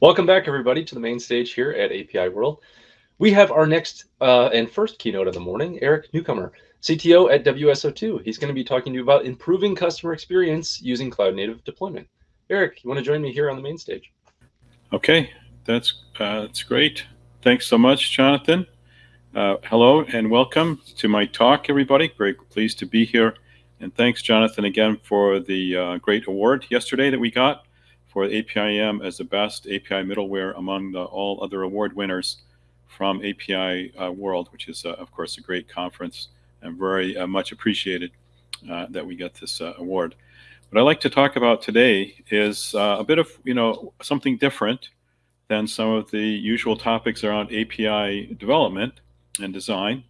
Welcome back, everybody, to the main stage here at API World. We have our next uh, and first keynote of the morning, Eric Newcomer, CTO at WSO2. He's going to be talking to you about improving customer experience using cloud native deployment. Eric, you want to join me here on the main stage? Okay, that's uh, that's great. Thanks so much, Jonathan. Uh, hello and welcome to my talk, everybody. Very pleased to be here. And thanks, Jonathan, again for the uh, great award yesterday that we got for APIM as the best API middleware among the, all other award winners from API uh, World, which is, uh, of course, a great conference and very uh, much appreciated uh, that we get this uh, award. What I'd like to talk about today is uh, a bit of, you know, something different than some of the usual topics around API development and design.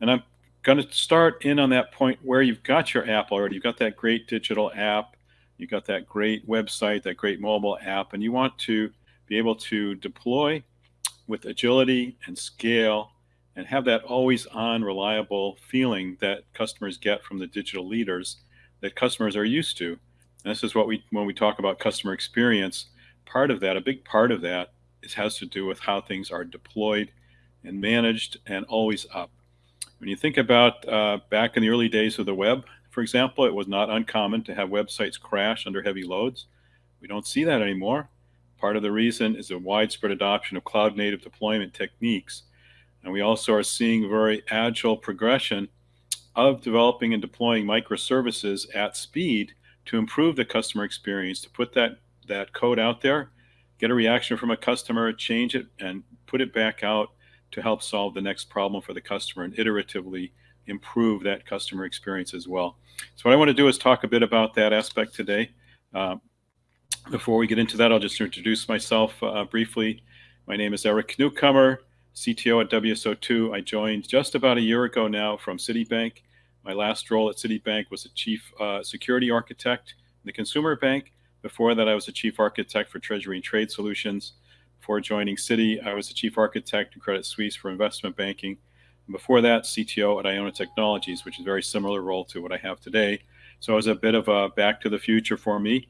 And I'm going to start in on that point where you've got your app already. You've got that great digital app you got that great website, that great mobile app, and you want to be able to deploy with agility and scale and have that always on reliable feeling that customers get from the digital leaders that customers are used to. And this is what we, when we talk about customer experience, part of that, a big part of that is, has to do with how things are deployed and managed and always up. When you think about uh, back in the early days of the web, for example, it was not uncommon to have websites crash under heavy loads. We don't see that anymore. Part of the reason is the widespread adoption of cloud native deployment techniques. And we also are seeing very agile progression of developing and deploying microservices at speed to improve the customer experience, to put that, that code out there, get a reaction from a customer, change it, and put it back out to help solve the next problem for the customer and iteratively improve that customer experience as well. So what I want to do is talk a bit about that aspect today. Uh, before we get into that, I'll just introduce myself uh, briefly. My name is Eric Newcomer, CTO at WSO2. I joined just about a year ago now from Citibank. My last role at Citibank was a chief uh, security architect in the consumer bank. Before that, I was a chief architect for Treasury and Trade Solutions. Before joining Citi, I was the chief architect in Credit Suisse for investment banking. Before that, CTO at Iona Technologies, which is a very similar role to what I have today. So it was a bit of a back to the future for me.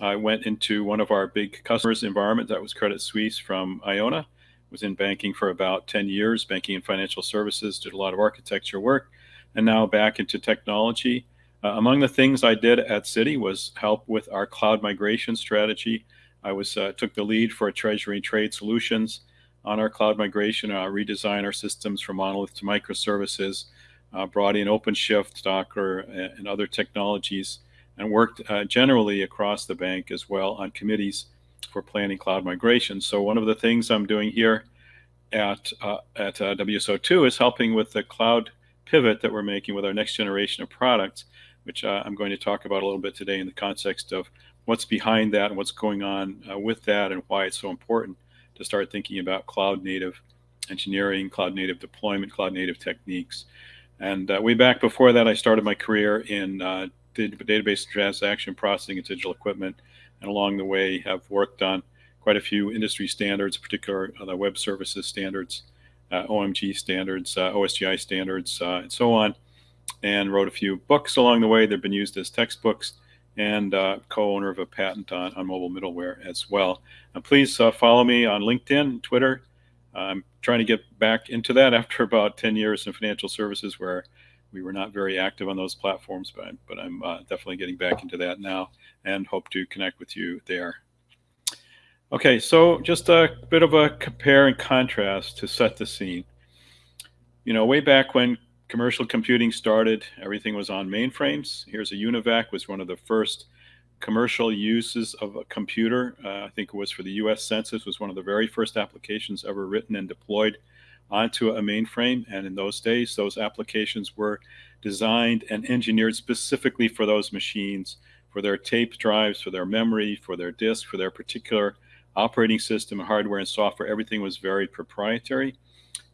I went into one of our big customers environment that was Credit Suisse from Iona. Was in banking for about 10 years, banking and financial services, did a lot of architecture work, and now back into technology. Uh, among the things I did at Citi was help with our cloud migration strategy. I was uh, took the lead for Treasury Trade Solutions on our cloud migration, uh, redesign our systems from monolith to microservices, uh, brought in OpenShift, Docker, and other technologies, and worked uh, generally across the bank as well on committees for planning cloud migration. So one of the things I'm doing here at, uh, at uh, WSO2 is helping with the cloud pivot that we're making with our next generation of products, which uh, I'm going to talk about a little bit today in the context of what's behind that and what's going on with that and why it's so important to start thinking about cloud native engineering, cloud native deployment, cloud native techniques. And uh, way back before that, I started my career in uh, database transaction processing and digital equipment. And along the way, have worked on quite a few industry standards, particular uh, the web services standards, uh, OMG standards, uh, OSGI standards, uh, and so on. And wrote a few books along the way. They've been used as textbooks and uh, co-owner of a patent on, on mobile middleware as well. Please uh, follow me on LinkedIn, Twitter. I'm trying to get back into that after about 10 years in financial services where we were not very active on those platforms, but I'm, but I'm uh, definitely getting back into that now and hope to connect with you there. Okay, so just a bit of a compare and contrast to set the scene. You know, way back when commercial computing started, everything was on mainframes. Here's a UNIVAC was one of the first commercial uses of a computer. Uh, I think it was for the U.S. Census was one of the very first applications ever written and deployed onto a mainframe. And in those days, those applications were designed and engineered specifically for those machines, for their tape drives, for their memory, for their disk, for their particular operating system, hardware and software. Everything was very proprietary.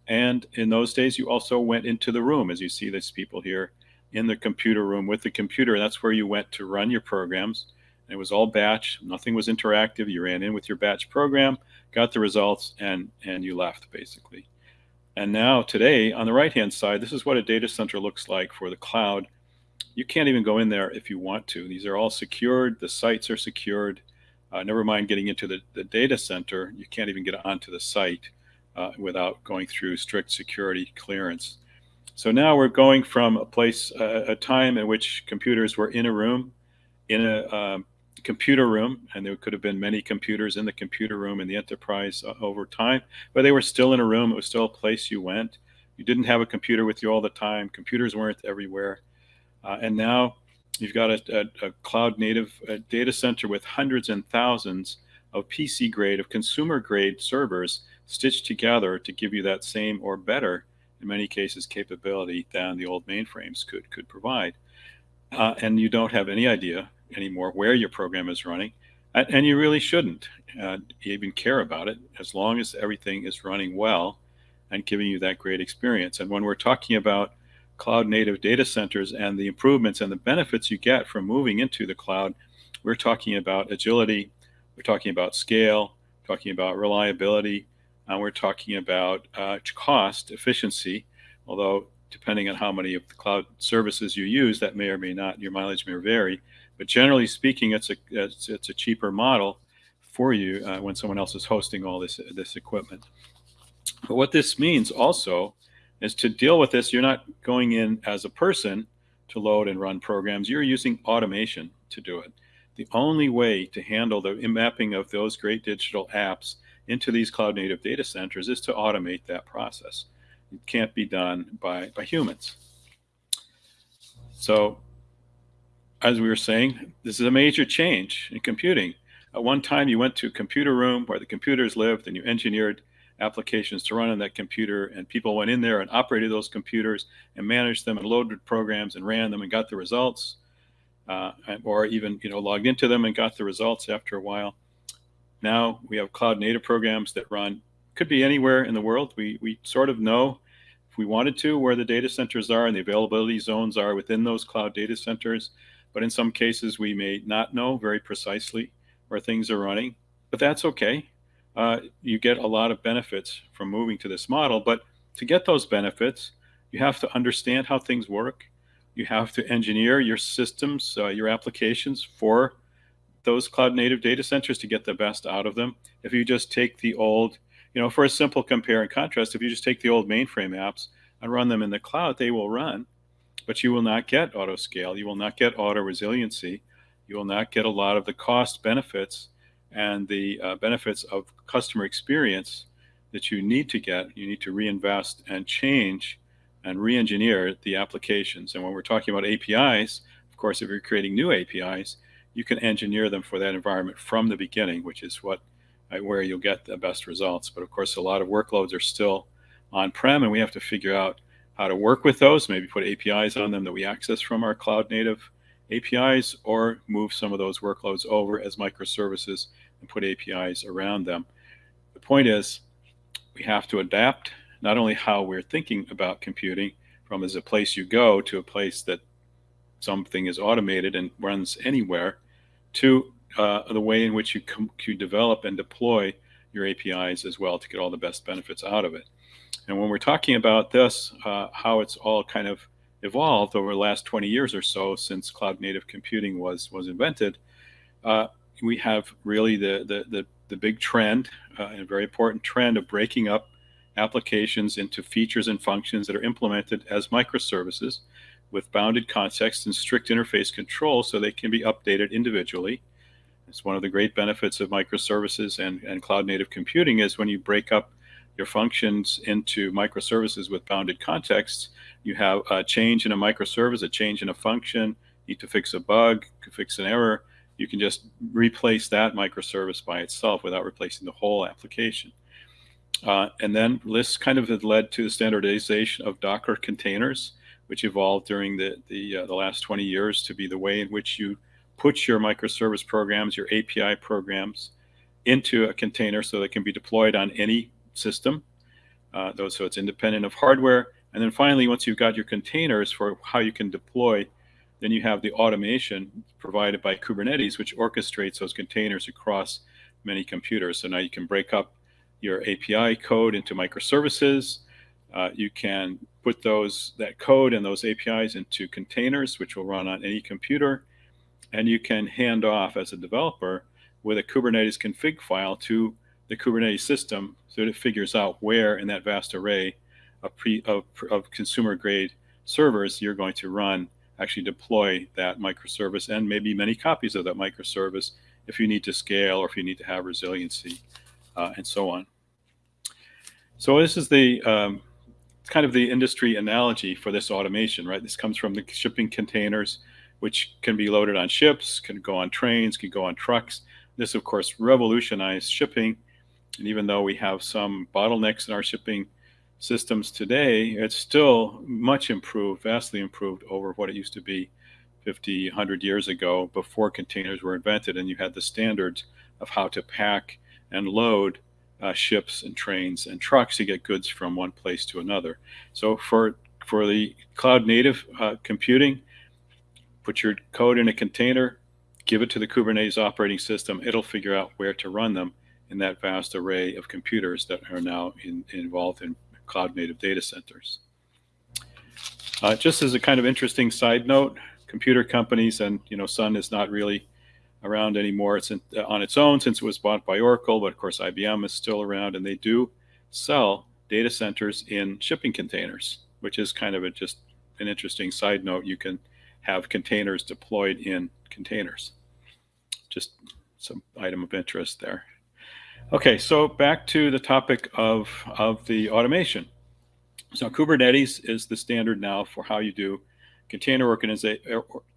And in those days, you also went into the room, as you see these people here in the computer room with the computer. That's where you went to run your programs. It was all batch. Nothing was interactive. You ran in with your batch program, got the results, and, and you left, basically. And now today, on the right-hand side, this is what a data center looks like for the cloud. You can't even go in there if you want to. These are all secured. The sites are secured. Uh, never mind getting into the, the data center, you can't even get onto the site uh, without going through strict security clearance. So now we're going from a place, uh, a time in which computers were in a room, in a um, computer room, and there could have been many computers in the computer room in the enterprise uh, over time, but they were still in a room. It was still a place you went. You didn't have a computer with you all the time. Computers weren't everywhere. Uh, and now you've got a, a, a cloud native uh, data center with hundreds and thousands of PC grade, of consumer grade servers stitched together to give you that same or better, in many cases, capability than the old mainframes could, could provide. Uh, and you don't have any idea anymore where your program is running. And you really shouldn't uh, even care about it as long as everything is running well and giving you that great experience. And when we're talking about cloud native data centers and the improvements and the benefits you get from moving into the cloud, we're talking about agility, we're talking about scale, talking about reliability, and we're talking about uh, cost efficiency. Although, depending on how many of the cloud services you use, that may or may not, your mileage may vary. But generally speaking, it's a it's, it's a cheaper model for you uh, when someone else is hosting all this this equipment. But what this means also is to deal with this, you're not going in as a person to load and run programs. You're using automation to do it. The only way to handle the mapping of those great digital apps into these cloud native data centers is to automate that process. It can't be done by, by humans. So as we were saying, this is a major change in computing. At one time, you went to a computer room where the computers lived and you engineered applications to run on that computer and people went in there and operated those computers and managed them and loaded programs and ran them and got the results uh, or even you know logged into them and got the results after a while now we have cloud native programs that run could be anywhere in the world we, we sort of know if we wanted to where the data centers are and the availability zones are within those cloud data centers but in some cases we may not know very precisely where things are running but that's okay uh, you get a lot of benefits from moving to this model. But to get those benefits, you have to understand how things work. You have to engineer your systems, uh, your applications for those cloud native data centers to get the best out of them. If you just take the old, you know, for a simple compare and contrast, if you just take the old mainframe apps and run them in the cloud, they will run, but you will not get auto scale. You will not get auto resiliency. You will not get a lot of the cost benefits and the uh, benefits of customer experience that you need to get, you need to reinvest and change and re-engineer the applications. And when we're talking about APIs, of course, if you're creating new APIs, you can engineer them for that environment from the beginning, which is what uh, where you'll get the best results. But of course, a lot of workloads are still on-prem, and we have to figure out how to work with those. Maybe put APIs on them that we access from our cloud native APIs or move some of those workloads over as microservices and put APIs around them. The point is, we have to adapt not only how we're thinking about computing from as a place you go to a place that something is automated and runs anywhere to uh, the way in which you, you develop and deploy your APIs as well to get all the best benefits out of it. And when we're talking about this, uh, how it's all kind of evolved over the last 20 years or so since cloud native computing was was invented, uh, we have really the the the, the big trend, uh, a very important trend of breaking up applications into features and functions that are implemented as microservices with bounded context and strict interface control so they can be updated individually. It's one of the great benefits of microservices and, and cloud native computing is when you break up your functions into microservices with bounded contexts, you have a change in a microservice, a change in a function, need to fix a bug, fix an error, you can just replace that microservice by itself without replacing the whole application. Uh, and then this kind of led to the standardization of Docker containers, which evolved during the, the, uh, the last 20 years to be the way in which you put your microservice programs, your API programs into a container so they can be deployed on any system. Uh, so it's independent of hardware. And then finally, once you've got your containers for how you can deploy, then you have the automation provided by Kubernetes, which orchestrates those containers across many computers. So now you can break up your API code into microservices. Uh, you can put those that code and those APIs into containers, which will run on any computer. And you can hand off as a developer with a Kubernetes config file to the Kubernetes system so that it figures out where in that vast array of, pre, of, of consumer grade servers you're going to run, actually deploy that microservice and maybe many copies of that microservice if you need to scale or if you need to have resiliency uh, and so on. So this is the um, kind of the industry analogy for this automation, right? This comes from the shipping containers, which can be loaded on ships, can go on trains, can go on trucks. This, of course, revolutionized shipping. And even though we have some bottlenecks in our shipping systems today, it's still much improved, vastly improved over what it used to be 50, 100 years ago before containers were invented. And you had the standards of how to pack and load uh, ships and trains and trucks to get goods from one place to another. So for for the cloud native uh, computing, put your code in a container, give it to the Kubernetes operating system. It'll figure out where to run them in that vast array of computers that are now in, involved in cloud native data centers. Uh, just as a kind of interesting side note, computer companies and you know Sun is not really around anymore. It's in, uh, on its own since it was bought by Oracle, but of course IBM is still around, and they do sell data centers in shipping containers, which is kind of a, just an interesting side note. You can have containers deployed in containers. Just some item of interest there. Okay, so back to the topic of, of the automation. So Kubernetes is the standard now for how you do container, organiza-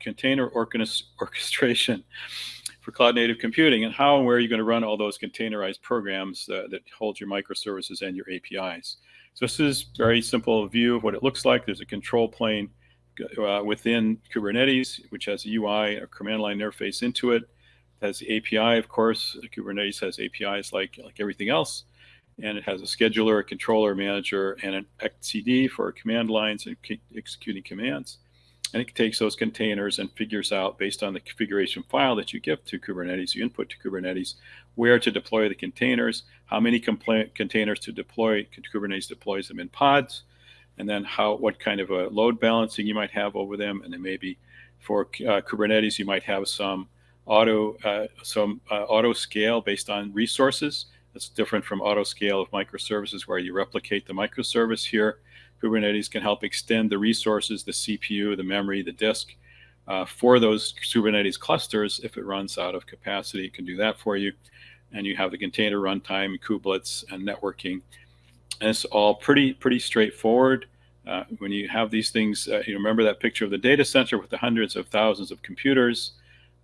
container orchestration for cloud native computing and how and where are you going to run all those containerized programs uh, that hold your microservices and your APIs. So this is a very simple view of what it looks like. There's a control plane uh, within Kubernetes, which has a UI a command line interface into it. Has the API, of course. Kubernetes has APIs like, like everything else. And it has a scheduler, a controller, manager, and an etcd for command lines and executing commands and it takes those containers and figures out based on the configuration file that you give to Kubernetes, you input to Kubernetes, where to deploy the containers, how many containers to deploy, Kubernetes deploys them in pods, and then how what kind of a load balancing you might have over them, and then maybe for uh, Kubernetes you might have some auto uh, some uh, auto scale based on resources. That's different from auto scale of microservices where you replicate the microservice here Kubernetes can help extend the resources, the CPU, the memory, the disk uh, for those Kubernetes clusters. If it runs out of capacity, it can do that for you. And you have the container runtime, kubelets, and networking. And it's all pretty, pretty straightforward. Uh, when you have these things, uh, you remember that picture of the data center with the hundreds of thousands of computers.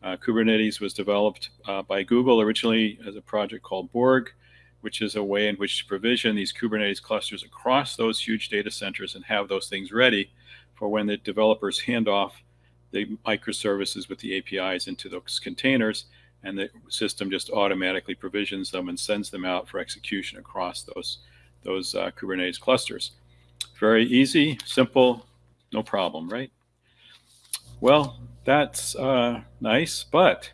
Uh, Kubernetes was developed uh, by Google originally as a project called Borg which is a way in which to provision these Kubernetes clusters across those huge data centers and have those things ready for when the developers hand off the microservices with the APIs into those containers and the system just automatically provisions them and sends them out for execution across those those uh, Kubernetes clusters. Very easy, simple, no problem, right? Well, that's uh, nice, but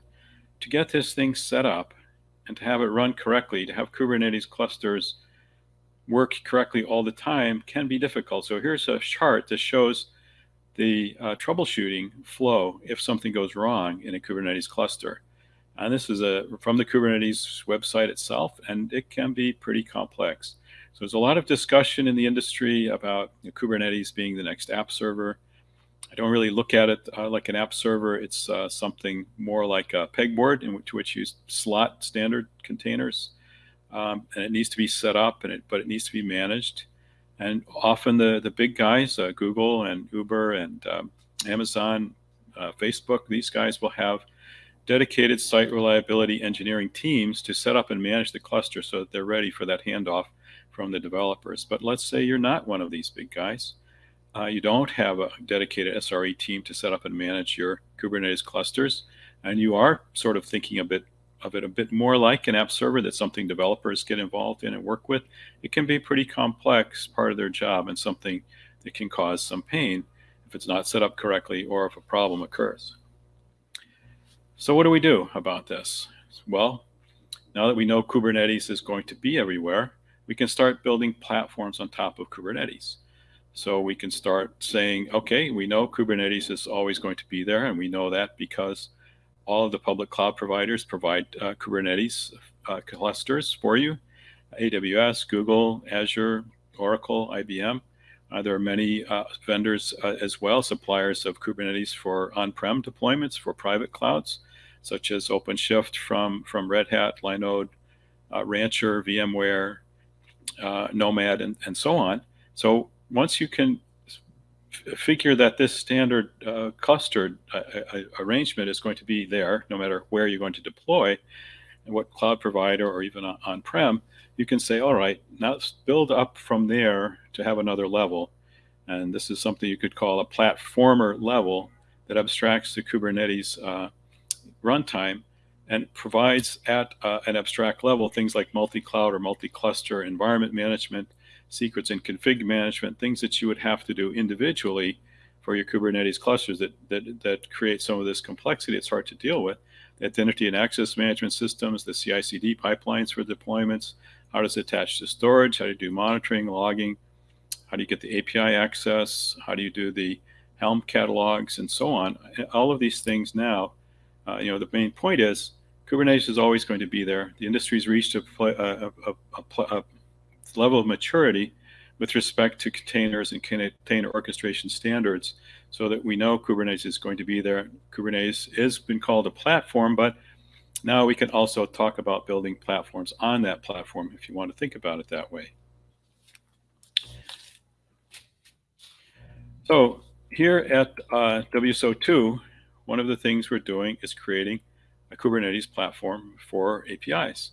to get this thing set up, and to have it run correctly, to have Kubernetes clusters work correctly all the time can be difficult. So here's a chart that shows the uh, troubleshooting flow if something goes wrong in a Kubernetes cluster. And this is a from the Kubernetes website itself, and it can be pretty complex. So there's a lot of discussion in the industry about you know, Kubernetes being the next app server. I don't really look at it uh, like an app server. It's uh, something more like a pegboard in which, to which you slot standard containers. Um, and it needs to be set up, and it, but it needs to be managed. And often the, the big guys, uh, Google and Uber and um, Amazon, uh, Facebook, these guys will have dedicated site reliability engineering teams to set up and manage the cluster so that they're ready for that handoff from the developers. But let's say you're not one of these big guys uh, you don't have a dedicated SRE team to set up and manage your Kubernetes clusters, and you are sort of thinking a bit of it a bit more like an app server that's something developers get involved in and work with, it can be pretty complex part of their job and something that can cause some pain if it's not set up correctly or if a problem occurs. So what do we do about this? Well, now that we know Kubernetes is going to be everywhere, we can start building platforms on top of Kubernetes. So we can start saying, okay, we know Kubernetes is always going to be there, and we know that because all of the public cloud providers provide uh, Kubernetes uh, clusters for you. AWS, Google, Azure, Oracle, IBM. Uh, there are many uh, vendors uh, as well, suppliers of Kubernetes for on-prem deployments for private clouds, such as OpenShift from, from Red Hat, Linode, uh, Rancher, VMware, Nomad, and, and so on. So once you can figure that this standard uh, clustered arrangement is going to be there, no matter where you're going to deploy, and what cloud provider or even on-prem, you can say, all right, now build up from there to have another level. And this is something you could call a platformer level that abstracts the Kubernetes uh, runtime and provides at uh, an abstract level things like multi-cloud or multi-cluster environment management, secrets and config management, things that you would have to do individually for your Kubernetes clusters that, that, that create some of this complexity it's hard to deal with. Identity and access management systems, the CI/CD pipelines for deployments, how does it attach to storage? How do you do monitoring, logging? How do you get the API access? How do you do the Helm catalogs and so on? All of these things now, uh, you know, the main point is Kubernetes is always going to be there. The industry's reached a, a, a, a level of maturity with respect to containers and container orchestration standards so that we know Kubernetes is going to be there. Kubernetes has been called a platform, but now we can also talk about building platforms on that platform if you want to think about it that way. So here at uh, WSO2, one of the things we're doing is creating a Kubernetes platform for APIs.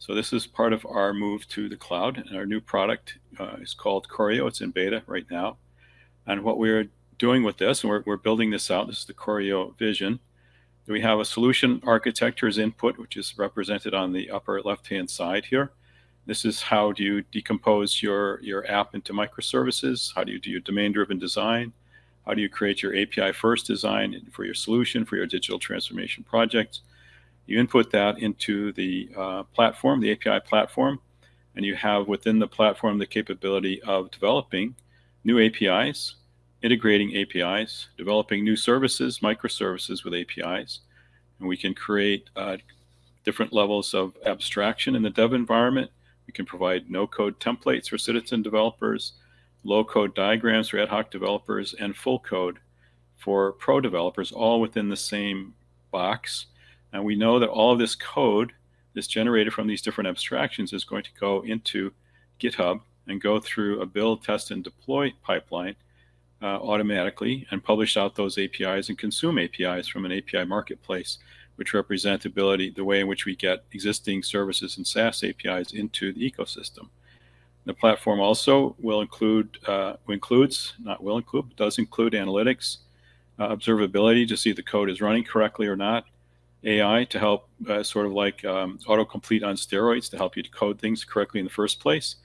So this is part of our move to the cloud and our new product uh, is called Choreo. It's in beta right now. And what we're doing with this, and we're, we're building this out, this is the Choreo vision, we have a solution architecture as input, which is represented on the upper left-hand side here. This is how do you decompose your, your app into microservices? How do you do your domain-driven design? How do you create your API-first design for your solution, for your digital transformation projects? You input that into the uh, platform, the API platform, and you have within the platform the capability of developing new APIs integrating APIs, developing new services, microservices with APIs. And we can create uh, different levels of abstraction in the dev environment. We can provide no-code templates for citizen developers, low-code diagrams for ad hoc developers, and full code for pro developers, all within the same box. And we know that all of this code that's generated from these different abstractions is going to go into GitHub and go through a build, test, and deploy pipeline uh, automatically and publish out those APIs and consume APIs from an API marketplace, which represent the ability, the way in which we get existing services and SaaS APIs into the ecosystem. The platform also will include, uh, includes, not will include, does include analytics, uh, observability to see the code is running correctly or not, AI to help, uh, sort of like um, autocomplete on steroids to help you code things correctly in the first place,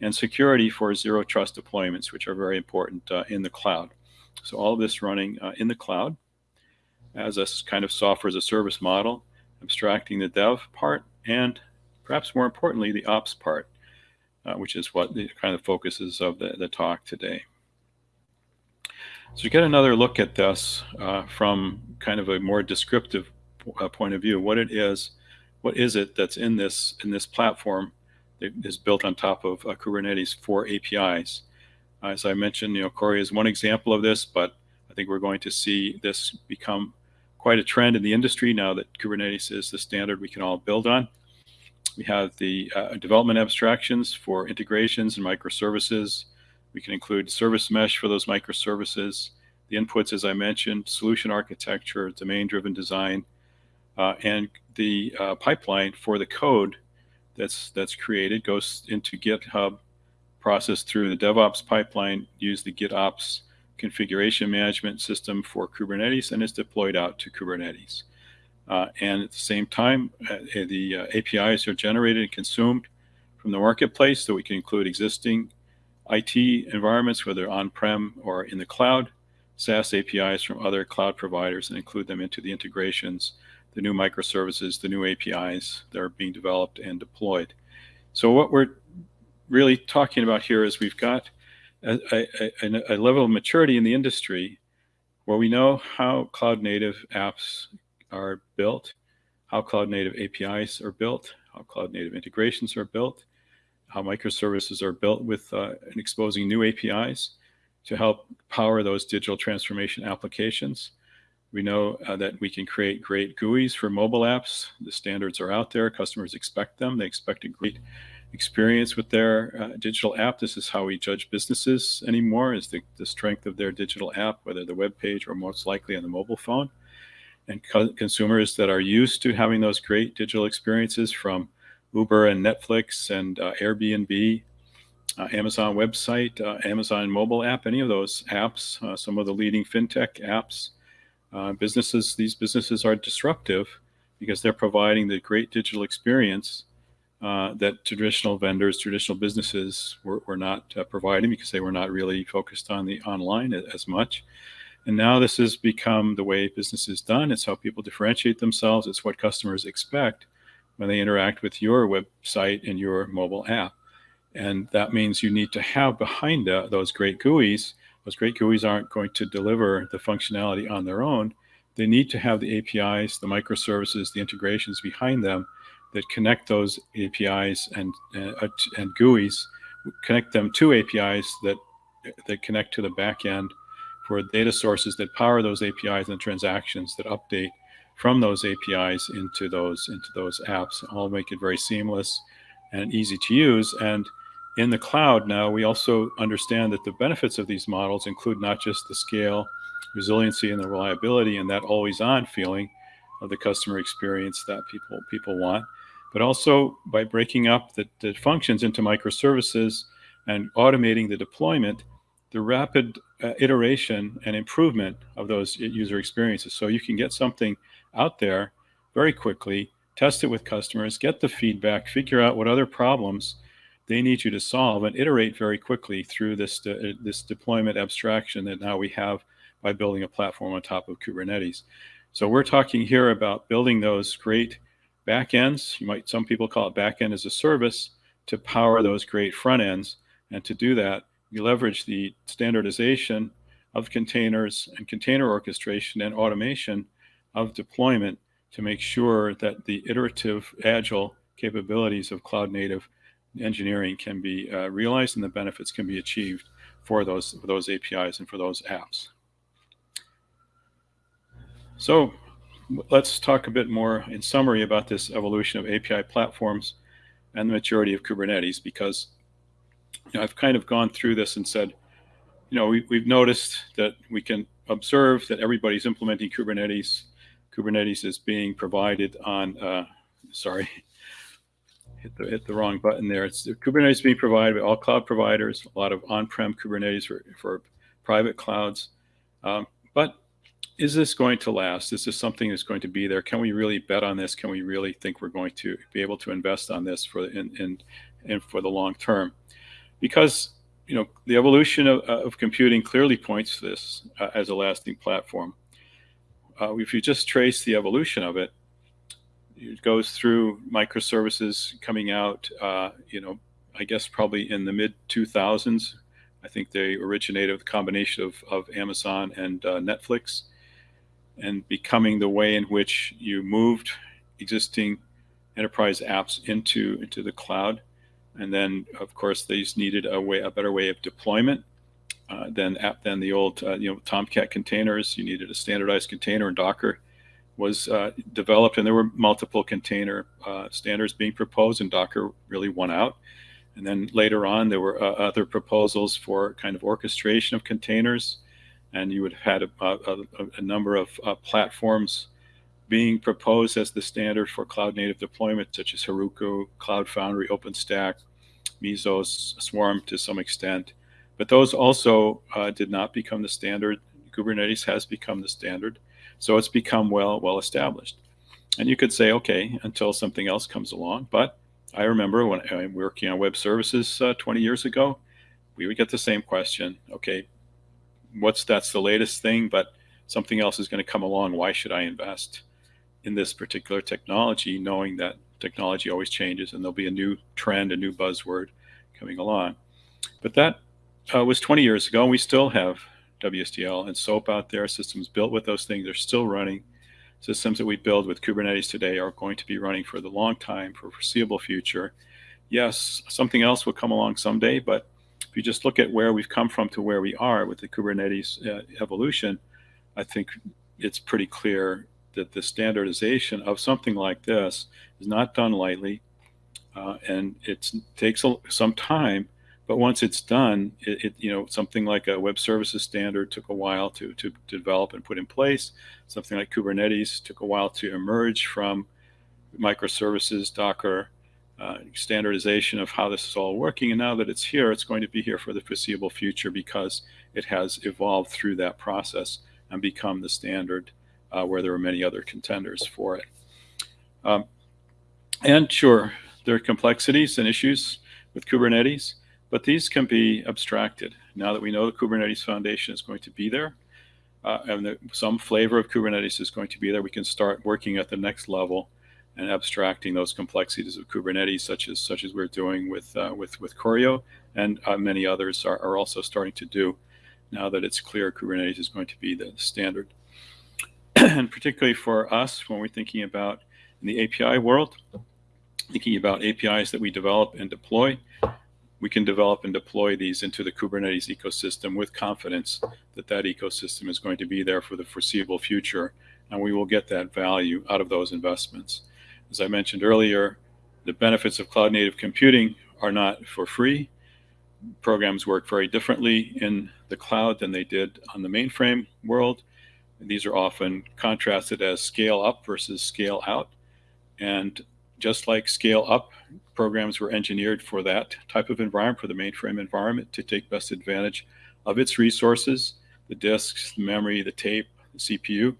and security for zero trust deployments, which are very important uh, in the cloud. So all of this running uh, in the cloud as a kind of software as a service model, abstracting the dev part, and perhaps more importantly, the ops part, uh, which is what the kind of focuses of the, the talk today. So you get another look at this uh, from kind of a more descriptive uh, point of view, what it is, what is it that's in this in this platform that is built on top of uh, Kubernetes for APIs. As I mentioned, you know, Choreo is one example of this, but I think we're going to see this become quite a trend in the industry now that Kubernetes is the standard we can all build on. We have the uh, development abstractions for integrations and microservices. We can include service mesh for those microservices. The inputs, as I mentioned, solution architecture, domain-driven design, uh, and the uh, pipeline for the code that's that's created goes into GitHub, processed through the DevOps pipeline, use the GitOps configuration management system for Kubernetes, and is deployed out to Kubernetes. Uh, and at the same time, uh, the uh, APIs are generated and consumed from the marketplace, so we can include existing IT environments, whether on-prem or in the cloud, SaaS APIs from other cloud providers, and include them into the integrations the new microservices, the new APIs that are being developed and deployed. So what we're really talking about here is we've got a, a, a level of maturity in the industry where we know how cloud native apps are built, how cloud native APIs are built, how cloud native integrations are built, how microservices are built with uh, and exposing new APIs to help power those digital transformation applications. We know uh, that we can create great GUIs for mobile apps. The standards are out there. Customers expect them. They expect a great experience with their uh, digital app. This is how we judge businesses anymore is the, the strength of their digital app, whether the web page or most likely on the mobile phone. And co consumers that are used to having those great digital experiences from Uber and Netflix and uh, Airbnb, uh, Amazon website, uh, Amazon mobile app, any of those apps, uh, some of the leading fintech apps, uh, businesses, these businesses are disruptive because they're providing the great digital experience uh, that traditional vendors, traditional businesses were, were not uh, providing because they were not really focused on the online as much. And now this has become the way business is done. It's how people differentiate themselves. It's what customers expect when they interact with your website and your mobile app. And that means you need to have behind the, those great GUIs, those great GUIs aren't going to deliver the functionality on their own. They need to have the APIs, the microservices, the integrations behind them that connect those APIs and, uh, and GUIs, connect them to APIs that, that connect to the back end for data sources that power those APIs and transactions that update from those APIs into those into those apps. All make it very seamless and easy to use. And in the cloud now, we also understand that the benefits of these models include not just the scale, resiliency, and the reliability, and that always-on feeling of the customer experience that people people want, but also by breaking up the, the functions into microservices and automating the deployment, the rapid uh, iteration and improvement of those user experiences. So you can get something out there very quickly, test it with customers, get the feedback, figure out what other problems they need you to solve, and iterate very quickly through this, de this deployment abstraction that now we have by building a platform on top of Kubernetes. So we're talking here about building those great backends. You might, some people call it backend as a service to power those great front ends. And to do that, we leverage the standardization of containers and container orchestration and automation of deployment to make sure that the iterative agile capabilities of cloud native engineering can be uh, realized and the benefits can be achieved for those, for those APIs and for those apps. So let's talk a bit more in summary about this evolution of API platforms and the maturity of Kubernetes because you know, I've kind of gone through this and said, you know, we, we've noticed that we can observe that everybody's implementing Kubernetes. Kubernetes is being provided on, uh, sorry, hit the, hit the wrong button there. It's Kubernetes being provided by all cloud providers, a lot of on-prem Kubernetes for, for private clouds. Um, but is this going to last? Is this something that's going to be there? Can we really bet on this? Can we really think we're going to be able to invest on this for in, in, in for the long term? Because you know the evolution of, of computing clearly points to this uh, as a lasting platform. Uh, if you just trace the evolution of it, it goes through microservices coming out. Uh, you know, I guess probably in the mid 2000s. I think they originated with a combination of, of Amazon and uh, Netflix and becoming the way in which you moved existing enterprise apps into into the cloud. And then, of course, these needed a way, a better way of deployment uh, than app than the old, uh, you know, Tomcat containers. You needed a standardized container, and Docker was uh, developed, and there were multiple container uh, standards being proposed, and Docker really won out. And then later on, there were uh, other proposals for kind of orchestration of containers and you would have had a, a, a number of uh, platforms being proposed as the standard for cloud native deployment, such as Heroku, Cloud Foundry, OpenStack, Mesos, Swarm to some extent. But those also uh, did not become the standard. Kubernetes has become the standard. So it's become well, well established. And you could say, okay, until something else comes along. But I remember when I was working on web services uh, 20 years ago, we would get the same question. Okay, what's that's the latest thing, but something else is going to come along. Why should I invest in this particular technology, knowing that technology always changes and there'll be a new trend, a new buzzword coming along. But that uh, was 20 years ago, and we still have WSDL and SOAP out there, systems built with those things. They're still running, systems that we build with Kubernetes today are going to be running for the long time, for foreseeable future. Yes, something else will come along someday, but if you just look at where we've come from to where we are with the Kubernetes uh, evolution, I think it's pretty clear that the standardization of something like this is not done lightly, uh, and it takes a, some time. But once it's done, it, it, you know something like a web services standard took a while to, to, develop and put in place. Something like Kubernetes took a while to emerge from microservices, Docker, uh, standardization of how this is all working. And now that it's here, it's going to be here for the foreseeable future because it has evolved through that process and become the standard uh, where there are many other contenders for it. Um, and sure, there are complexities and issues with Kubernetes, but these can be abstracted. Now that we know the Kubernetes Foundation is going to be there, uh, and some flavor of Kubernetes is going to be there, we can start working at the next level and abstracting those complexities of Kubernetes, such as such as we're doing with uh, with with Choreo, and uh, many others are, are also starting to do now that it's clear Kubernetes is going to be the standard. and particularly for us, when we're thinking about in the API world, thinking about APIs that we develop and deploy, we can develop and deploy these into the Kubernetes ecosystem with confidence that that ecosystem is going to be there for the foreseeable future, and we will get that value out of those investments. As I mentioned earlier, the benefits of cloud native computing are not for free. Programs work very differently in the cloud than they did on the mainframe world. These are often contrasted as scale up versus scale out. And just like scale up, programs were engineered for that type of environment, for the mainframe environment, to take best advantage of its resources, the disks, the memory, the tape, the CPU.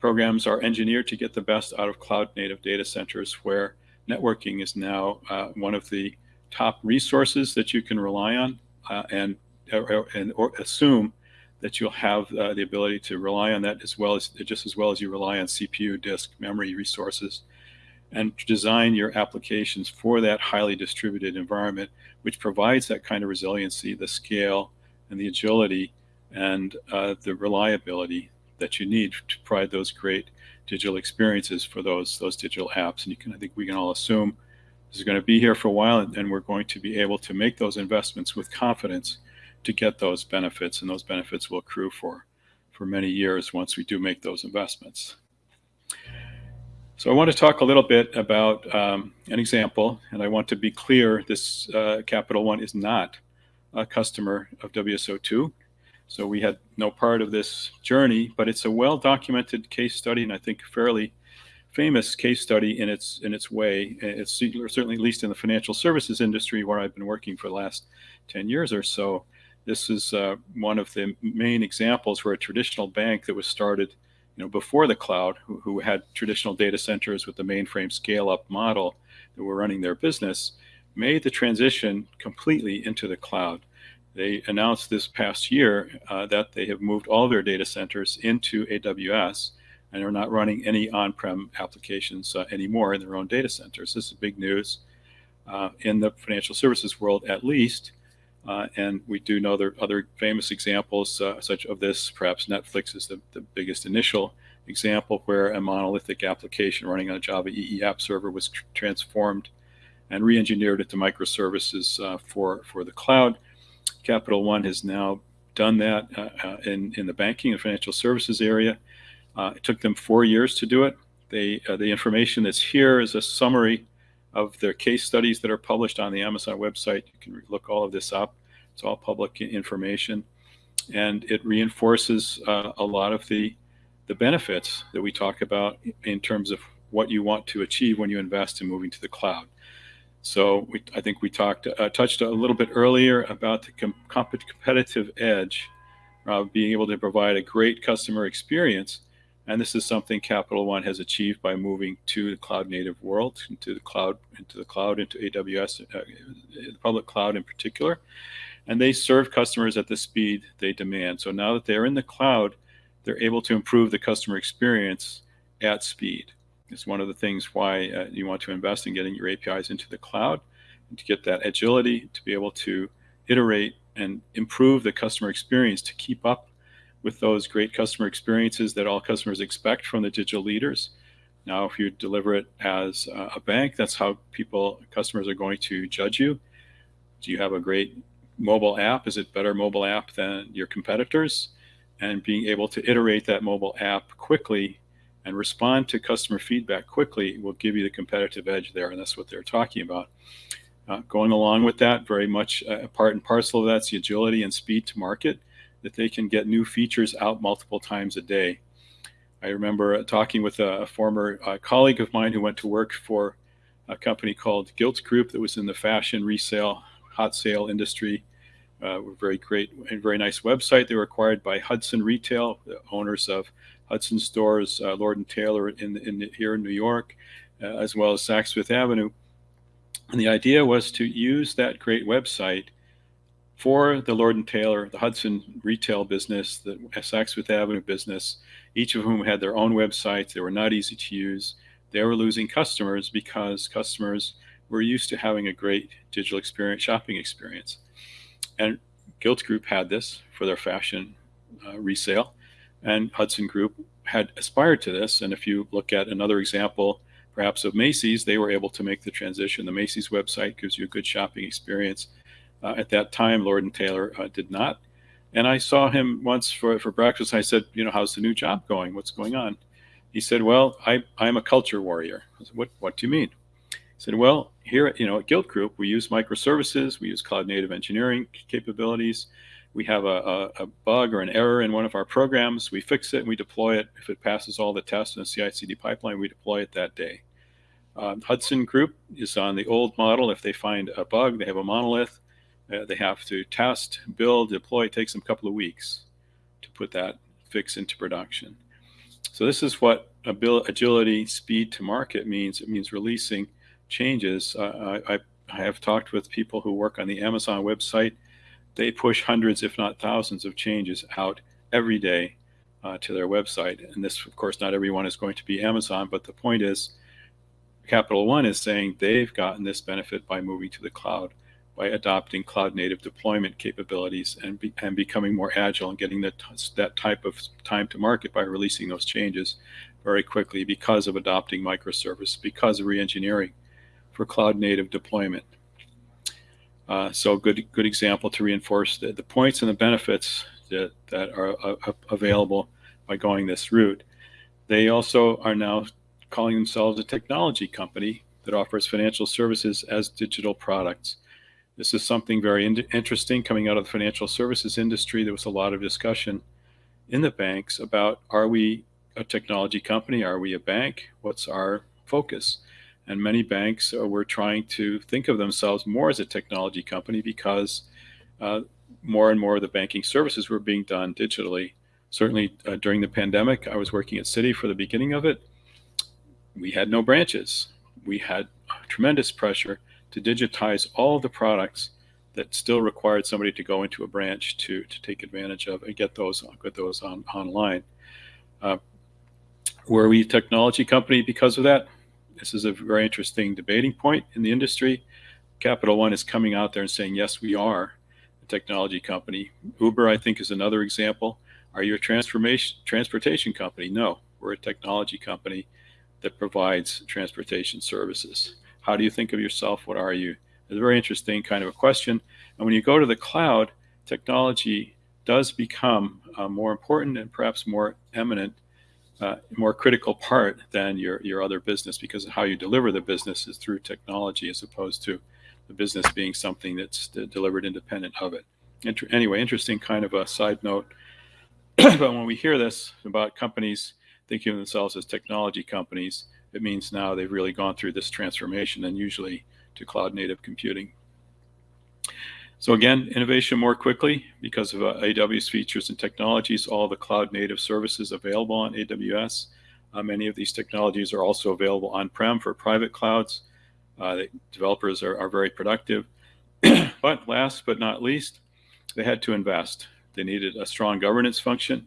Programs are engineered to get the best out of cloud native data centers where networking is now uh, one of the top resources that you can rely on uh, and, or, and or assume that you'll have uh, the ability to rely on that as well as just as well as you rely on CPU, disk, memory resources, and design your applications for that highly distributed environment, which provides that kind of resiliency, the scale, and the agility, and uh, the reliability that you need to provide those great digital experiences for those those digital apps. And you can, I think, we can all assume this is going to be here for a while, and, and we're going to be able to make those investments with confidence to get those benefits, and those benefits will accrue for, for many years once we do make those investments. So I want to talk a little bit about um, an example, and I want to be clear, this uh, Capital One is not a customer of WSO2. So we had no part of this journey, but it's a well-documented case study, and I think fairly famous case study in its in its way. It's certainly at least in the financial services industry where I've been working for the last 10 years or so. This is uh, one of the main examples where a traditional bank that was started you know, before the cloud, who, who had traditional data centers with the mainframe scale-up model that were running their business, made the transition completely into the cloud. They announced this past year uh, that they have moved all their data centers into AWS and are not running any on-prem applications uh, anymore in their own data centers. This is big news uh, in the financial services world, at least. Uh, and we do know there are other famous examples uh, such of this. Perhaps Netflix is the, the biggest initial example where a monolithic application running on a Java EE app server was tr transformed and re-engineered into microservices uh, for, for the cloud. Capital One has now done that uh, uh, in, in the banking and financial services area. Uh, it took them four years to do it. They, the information that's here is a summary of their case studies that are published on the Amazon website. You can look all of this up. It's all public information. And it reinforces uh, a lot of the, the benefits that we talk about in terms of what you want to achieve when you invest in moving to the cloud. So we, I think we talked, uh, touched a little bit earlier about the com competitive edge, uh, being able to provide a great customer experience and this is something Capital One has achieved by moving to the cloud native world, into the cloud, into the cloud, into AWS, uh, the public cloud in particular. And they serve customers at the speed they demand. So now that they're in the cloud, they're able to improve the customer experience at speed. It's one of the things why uh, you want to invest in getting your APIs into the cloud and to get that agility, to be able to iterate and improve the customer experience to keep up with those great customer experiences that all customers expect from the digital leaders. Now, if you deliver it as a bank, that's how people, customers are going to judge you. Do you have a great mobile app? Is it better mobile app than your competitors? And being able to iterate that mobile app quickly and respond to customer feedback quickly will give you the competitive edge there. And that's what they're talking about. Uh, going along with that, very much a part and parcel of that's the agility and speed to market, that they can get new features out multiple times a day. I remember talking with a, former uh, colleague of mine who went to work for a company called Gilt Group that was in the fashion resale, hot sale industry. Uh, very great and very nice website. They were acquired by Hudson Retail, the owners of Hudson Stores, uh, Lord and Taylor in, in here in New York, uh, as well as Saks Fifth Avenue. And the idea was to use that great website for the Lord and Taylor, the Hudson retail business, the Saks Fifth Avenue business, each of whom had their own websites. They were not easy to use. They were losing customers because customers were used to having a great digital experience, shopping experience. And Gilt Group had this for their fashion uh, resale, and Hudson Group had aspired to this. And if you look at another example, perhaps of Macy's, they were able to make the transition. The Macy's website gives you a good shopping experience. Uh, at that time, Lord and Taylor uh, did not. And I saw him once for, for breakfast. I said, you know, how's the new job going? What's going on? He said, well, I, I'm a culture warrior. I said, what, what do you mean? He said, well, here, you know, at Gilt Group, we use microservices, we use cloud native engineering capabilities. We have a, a, a, bug or an error in one of our programs. We fix it and we deploy it. If it passes all the tests in the CI/CD pipeline, we deploy it that day. Uh, Hudson Group is on the old model. If they find a bug, they have a monolith. Uh, they have to test, build, deploy. It takes them a couple of weeks to put that fix into production. So this is what agility, speed to market means. It means releasing changes. Uh, I, I have talked with people who work on the Amazon website. They push hundreds, if not thousands, of changes out every day uh, to their website. And this, of course, not everyone is going to be Amazon, but the point is, Capital One is saying they've gotten this benefit by moving to the cloud by adopting cloud native deployment capabilities and, be, and becoming more agile and getting that, that type of time to market by releasing those changes very quickly because of adopting microservice, because of reengineering for cloud native deployment. Uh, so good, good example to reinforce the, the points and the benefits that, that are uh, available by going this route. They also are now calling themselves a technology company that offers financial services as digital products. This is something very in interesting coming out of the financial services industry. There was a lot of discussion in the banks about are we a technology company? Are we a bank? What's our focus? And many banks uh, were trying to think of themselves more as a technology company because uh, more and more of the banking services were being done digitally. Certainly uh, during the pandemic, I was working at Citi for the beginning of it. We had no branches. We had tremendous pressure to digitize all the products that still required somebody to go into a branch to, to take advantage of and get those get those on, online. Uh, were we a technology company because of that? This is a very interesting debating point in the industry. Capital One is coming out there and saying, yes, we are a technology company. Uber, I think, is another example. Are you a transformation transportation company? No, we're a technology company that provides transportation services. How do you think of yourself? What are you? It's a very interesting kind of a question. And when you go to the cloud, technology does become more important and perhaps more eminent, uh, more critical part than your, your other business because how you deliver the business is through technology as opposed to the business being something that's delivered independent of it. Inter anyway, interesting kind of a side note. but when we hear this about companies thinking of themselves as technology companies, it means now they've really gone through this transformation and usually to cloud native computing. So again, innovation more quickly because of uh, AWS features and technologies, all the cloud native services available on AWS. Uh, many of these technologies are also available on-prem for private clouds. Uh, developers are, are very productive. but last but not least, they had to invest. They needed a strong governance function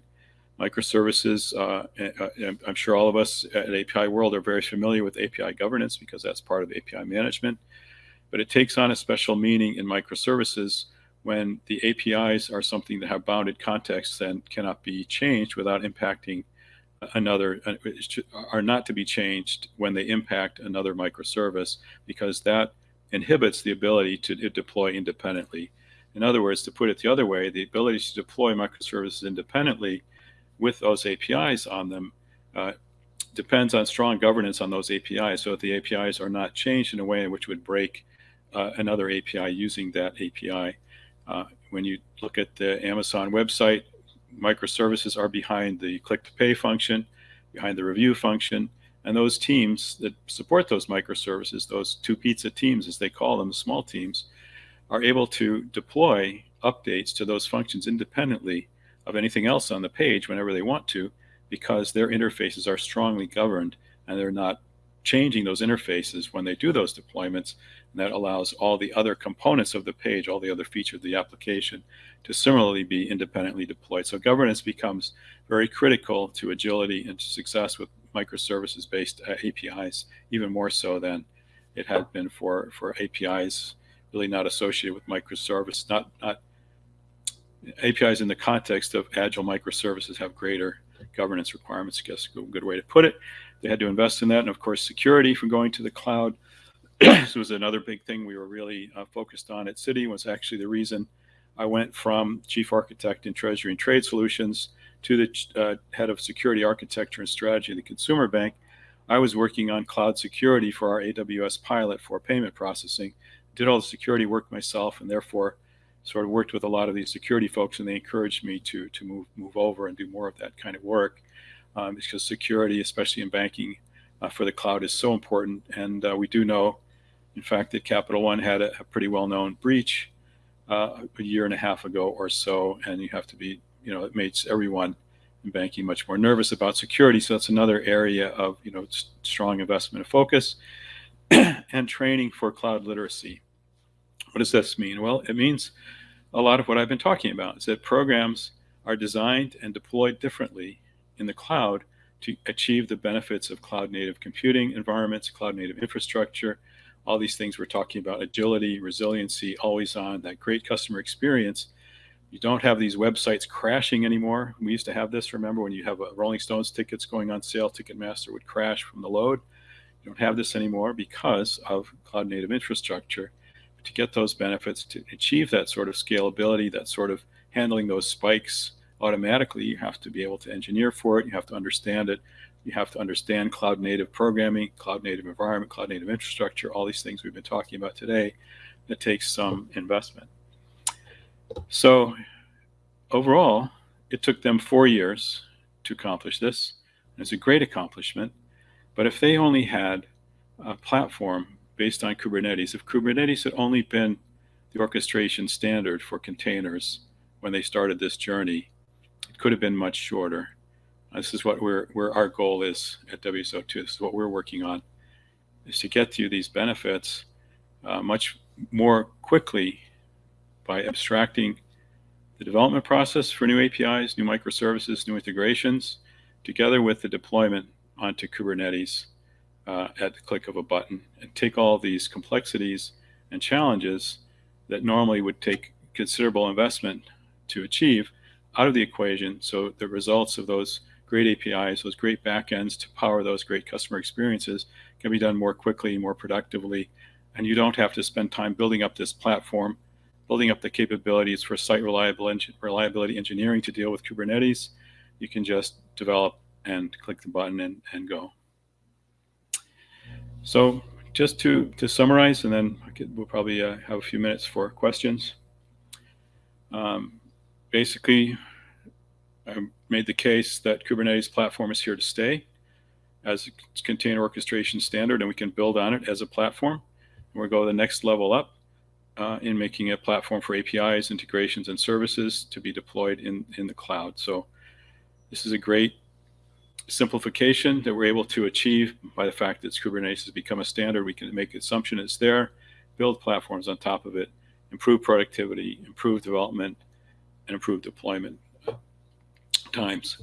microservices. Uh, uh I'm sure all of us at API World are very familiar with API governance because that's part of API management. But it takes on a special meaning in microservices when the APIs are something that have bounded context and cannot be changed without impacting another, uh, are not to be changed when they impact another microservice because that inhibits the ability to deploy independently. In other words, to put it the other way, the ability to deploy microservices independently with those APIs on them uh, depends on strong governance on those APIs. So if the APIs are not changed in a way in which would break uh, another API using that API. Uh, when you look at the Amazon website, microservices are behind the click to pay function, behind the review function, and those teams that support those microservices, those two pizza teams as they call them, small teams, are able to deploy updates to those functions independently of anything else on the page whenever they want to because their interfaces are strongly governed and they're not changing those interfaces when they do those deployments. And that allows all the other components of the page, all the other features of the application to similarly be independently deployed. So governance becomes very critical to agility and to success with microservices-based uh, APIs, even more so than it had been for, for APIs really not associated with microservice, not, not APIs in the context of agile microservices have greater governance requirements, I guess a good way to put it. They had to invest in that. And of course, security from going to the cloud. this was another big thing we were really uh, focused on at Citi was actually the reason I went from chief architect in treasury and trade solutions to the uh, head of security architecture and strategy of the consumer bank. I was working on cloud security for our AWS pilot for payment processing, did all the security work myself, and therefore sort of worked with a lot of these security folks, and they encouraged me to to move move over and do more of that kind of work um, because security, especially in banking, uh, for the cloud is so important. And uh, we do know, in fact, that Capital One had a, a pretty well-known breach uh, a year and a half ago or so, and you have to be, you know, it makes everyone in banking much more nervous about security. So that's another area of, you know, strong investment and focus and training for cloud literacy. What does this mean? Well, it means a lot of what I've been talking about is that programs are designed and deployed differently in the cloud to achieve the benefits of cloud native computing environments, cloud native infrastructure, all these things we're talking about, agility, resiliency, always on, that great customer experience. You don't have these websites crashing anymore. We used to have this, remember, when you have a Rolling Stones tickets going on sale, Ticketmaster would crash from the load. You don't have this anymore because of cloud native infrastructure to get those benefits, to achieve that sort of scalability, that sort of handling those spikes automatically, you have to be able to engineer for it. You have to understand it. You have to understand cloud native programming, cloud native environment, cloud native infrastructure, all these things we've been talking about today. That takes some investment. So overall, it took them four years to accomplish this. It's a great accomplishment. But if they only had a platform based on Kubernetes. If Kubernetes had only been the orchestration standard for containers when they started this journey, it could have been much shorter. This is what we're, where our goal is at WSO2. This is what we're working on, is to get to these benefits uh, much more quickly by abstracting the development process for new APIs, new microservices, new integrations, together with the deployment onto Kubernetes uh, at the click of a button and take all these complexities and challenges that normally would take considerable investment to achieve out of the equation. So the results of those great APIs, those great backends to power those great customer experiences can be done more quickly, more productively. And you don't have to spend time building up this platform, building up the capabilities for site reliability engineering to deal with Kubernetes. You can just develop and click the button and, and go. So just to, to summarize, and then we'll probably uh, have a few minutes for questions. Um, basically, I made the case that Kubernetes platform is here to stay as a container orchestration standard, and we can build on it as a platform. And we'll go the next level up uh, in making a platform for APIs, integrations, and services to be deployed in, in the cloud. So this is a great simplification that we're able to achieve by the fact that Kubernetes has become a standard. We can make assumption it's there, build platforms on top of it, improve productivity, improve development, and improve deployment times.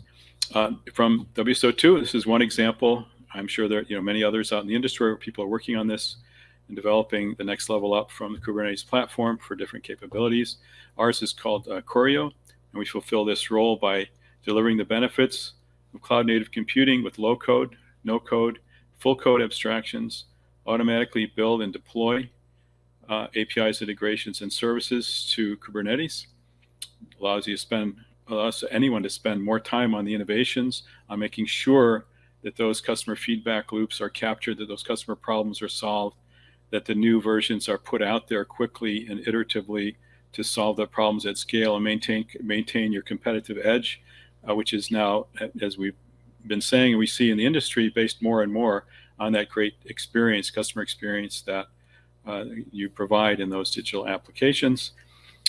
Uh, from WSO2, this is one example. I'm sure there are you know, many others out in the industry where people are working on this and developing the next level up from the Kubernetes platform for different capabilities. Ours is called uh, Choreo, and we fulfill this role by delivering the benefits of cloud native computing with low code, no code, full code abstractions, automatically build and deploy uh, APIs, integrations, and services to Kubernetes. Allows you to spend, allows anyone to spend more time on the innovations, on making sure that those customer feedback loops are captured, that those customer problems are solved, that the new versions are put out there quickly and iteratively to solve the problems at scale and maintain maintain your competitive edge, uh, which is now, as we've been saying, we see in the industry based more and more on that great experience, customer experience that uh, you provide in those digital applications.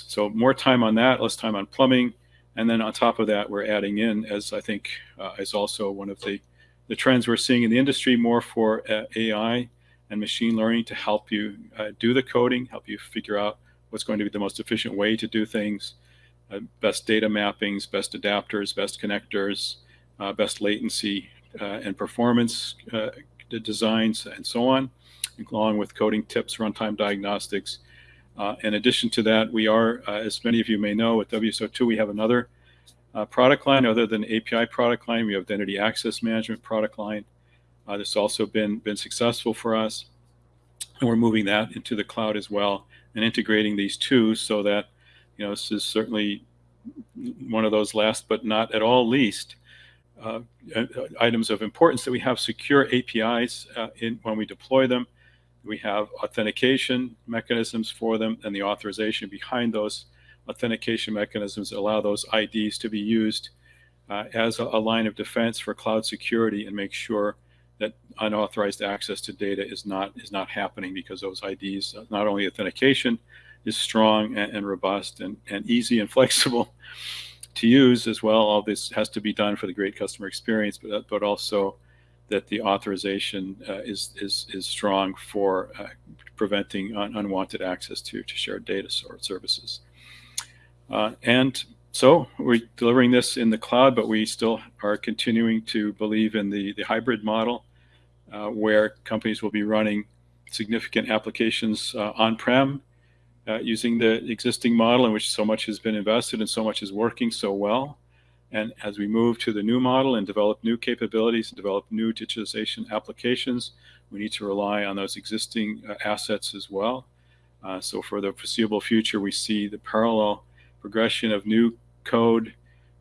So more time on that, less time on plumbing. And then on top of that, we're adding in, as I think uh, is also one of the, the trends we're seeing in the industry, more for uh, AI and machine learning to help you uh, do the coding, help you figure out what's going to be the most efficient way to do things, uh, best data mappings, best adapters, best connectors, uh, best latency and performance designs, and so on along with coding tips, runtime diagnostics. Uh, in addition to that, we are, uh, as many of you may know, at WSO2, we have another uh, product line other than API product line. We have identity access management product line. Uh, this also been been successful for us, and we're moving that into the cloud as well and integrating these two so that you know this is certainly one of those last but not at all least uh, uh, items of importance that we have secure APIs uh, in when we deploy them. We have authentication mechanisms for them and the authorization behind those authentication mechanisms allow those IDs to be used uh, as a, a, line of defense for cloud security and make sure that unauthorized access to data is not is not happening because those IDs, uh, not only authentication is strong and, and robust and, and easy and flexible to use as well. All this has to be done for the great customer experience, but, but also that the authorization uh, is, is, is strong for uh, preventing un unwanted access to, to shared data or services. Uh, and so we're delivering this in the cloud, but we still are continuing to believe in the, the hybrid model uh, where companies will be running significant applications uh, on-prem uh, using the existing model in which so much has been invested and so much is working so well. And as we move to the new model and develop new capabilities and develop new digitization applications, we need to rely on those existing uh, assets as well. Uh, so for the foreseeable future, we see the parallel progression of new code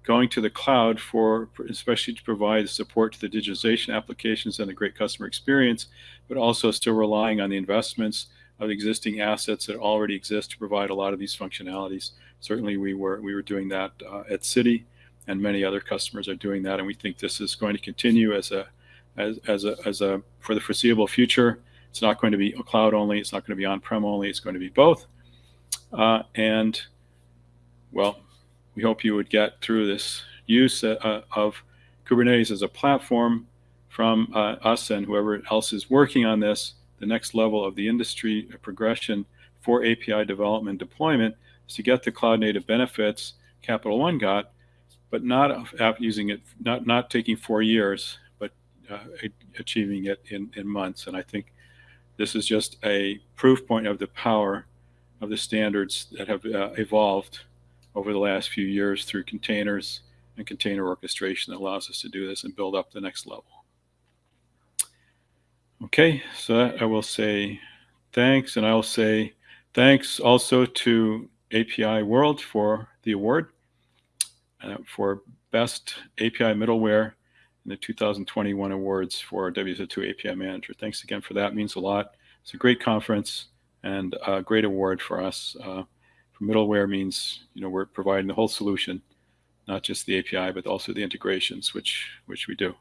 going to the cloud for, especially to provide support to the digitization applications and the great customer experience, but also still relying on the investments of existing assets that already exist to provide a lot of these functionalities. Certainly we were, we were doing that uh, at Citi and many other customers are doing that. And we think this is going to continue as a, as, as a, as a, for the foreseeable future. It's not going to be cloud only. It's not going to be on-prem only. It's going to be both. Uh, and well, we hope you would get through this use uh, of Kubernetes as a platform from uh, us and whoever else is working on this, the next level of the industry progression for API development deployment is to get the cloud native benefits Capital One got but not using it, not not taking four years, but uh, achieving it in, in months. And I think this is just a proof point of the power of the standards that have uh, evolved over the last few years through containers and container orchestration that allows us to do this and build up the next level. Okay, so I will say thanks, and I'll say thanks also to API World for the award uh, for Best API Middleware in the 2021 awards for WSO2 API Manager. Thanks again for that. It means a lot. It's a great conference and a great award for us. Uh, for middleware means you know we're providing the whole solution, not just the API, but also the integrations, which which we do.